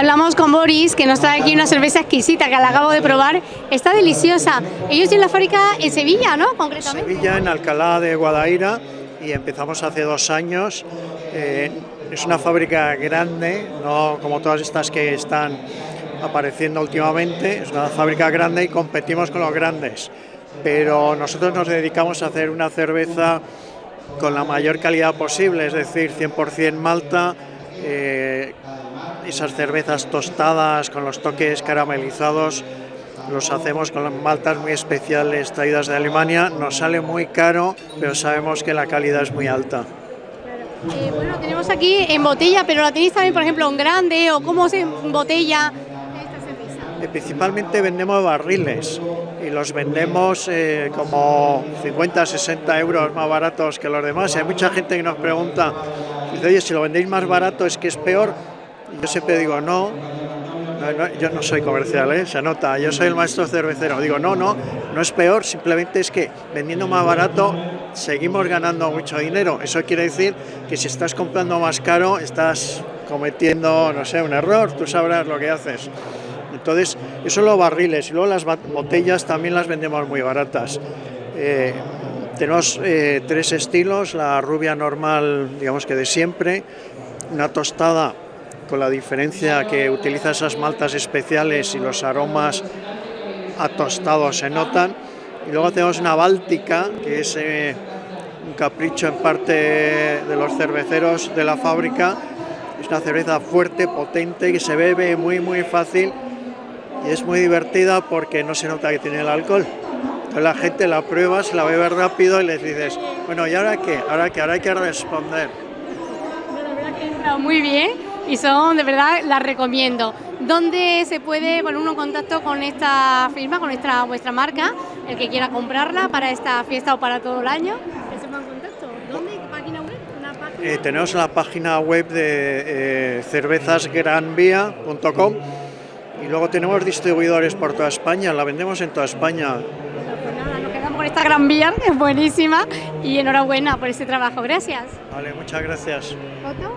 Hablamos con Boris, que nos trae aquí una cerveza exquisita que la acabo de probar. Está deliciosa. Ellos tienen la fábrica en Sevilla, ¿no? Concretamente. Sevilla, en Alcalá de Guadaira, y empezamos hace dos años. Eh, es una fábrica grande, no como todas estas que están apareciendo últimamente. Es una fábrica grande y competimos con los grandes. Pero nosotros nos dedicamos a hacer una cerveza con la mayor calidad posible, es decir, 100% malta, eh, esas cervezas tostadas con los toques caramelizados, los hacemos con maltas muy especiales traídas de Alemania, nos sale muy caro, pero sabemos que la calidad es muy alta. Eh, bueno, tenemos aquí en botella, pero la tenéis también, por ejemplo, en grande o cómo se botella. Eh, principalmente vendemos barriles y los vendemos eh, como 50, 60 euros más baratos que los demás. hay mucha gente que nos pregunta, dice, oye, si lo vendéis más barato es que es peor. Yo siempre digo, no, yo no soy comercial, ¿eh? se nota, yo soy el maestro cervecero. Digo, no, no, no es peor, simplemente es que vendiendo más barato seguimos ganando mucho dinero. Eso quiere decir que si estás comprando más caro, estás cometiendo, no sé, un error, tú sabrás lo que haces. Entonces, eso los barriles y luego las botellas también las vendemos muy baratas. Eh, tenemos eh, tres estilos, la rubia normal, digamos que de siempre, una tostada con la diferencia que utiliza esas maltas especiales y los aromas atostados se notan. Y luego tenemos una báltica, que es eh, un capricho en parte de los cerveceros de la fábrica. Es una cerveza fuerte, potente, que se bebe muy muy fácil y es muy divertida porque no se nota que tiene el alcohol. Entonces la gente la prueba, se la bebe rápido y les dices, bueno, ¿y ahora qué? ¿Ahora qué? Ahora hay que responder. Muy bien y son, de verdad, las recomiendo. ¿Dónde se puede poner uno en contacto con esta firma, con esta, vuestra marca, el que quiera comprarla para esta fiesta o para todo el año? ¿Que se en contacto? ¿Dónde? ¿Página web? Eh, tenemos la página web de eh, cervezasgranvía.com y luego tenemos distribuidores por toda España, la vendemos en toda España. Pues nada, nos quedamos con esta Gran Vía, es buenísima y enhorabuena por este trabajo, gracias. Vale, muchas gracias. ¿Foto?